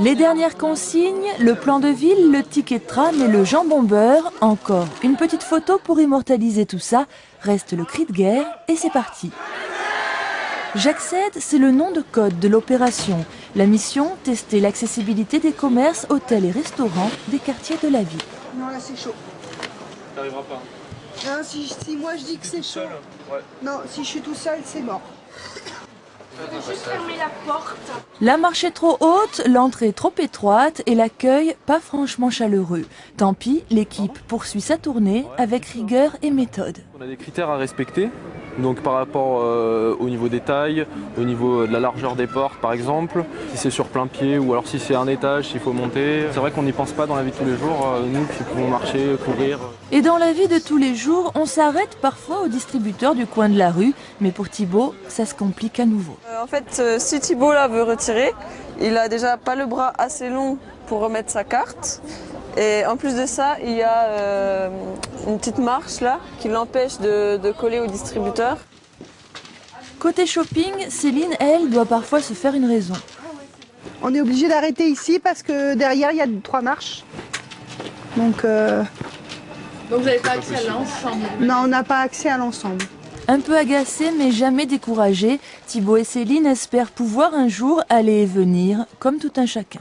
Les dernières consignes, le plan de ville, le ticket de tram et le jambon beurre. Encore une petite photo pour immortaliser tout ça. Reste le cri de guerre et c'est parti. J'accède, c'est le nom de code de l'opération. La mission, tester l'accessibilité des commerces, hôtels et restaurants des quartiers de la ville. Non, là c'est chaud. T'arriveras pas. Non, si, si moi je dis que c'est chaud. Seul Ouais. Non, si je suis tout seul, c'est mort. La marche est trop haute, l'entrée trop étroite et l'accueil pas franchement chaleureux. Tant pis, l'équipe poursuit sa tournée avec rigueur et méthode. On a des critères à respecter. Donc par rapport euh, au niveau des tailles, au niveau de la largeur des portes par exemple, si c'est sur plein pied ou alors si c'est un étage, s'il faut monter. C'est vrai qu'on n'y pense pas dans la vie de tous les jours, euh, nous qui pouvons marcher, courir. Et dans la vie de tous les jours, on s'arrête parfois au distributeur du coin de la rue, mais pour Thibaut, ça se complique à nouveau. Euh, en fait, euh, si Thibaut là veut retirer, il a déjà pas le bras assez long pour remettre sa carte. Et en plus de ça, il y a euh, une petite marche là qui l'empêche de, de coller au distributeur. Côté shopping, Céline, elle, doit parfois se faire une raison. On est obligé d'arrêter ici parce que derrière il y a trois marches. Donc, euh, Donc vous n'avez pas accès à l'ensemble non, on n'a pas accès à l'ensemble. Un peu agacé mais jamais découragé, Thibaut et Céline espèrent pouvoir un jour aller et venir comme tout un chacun.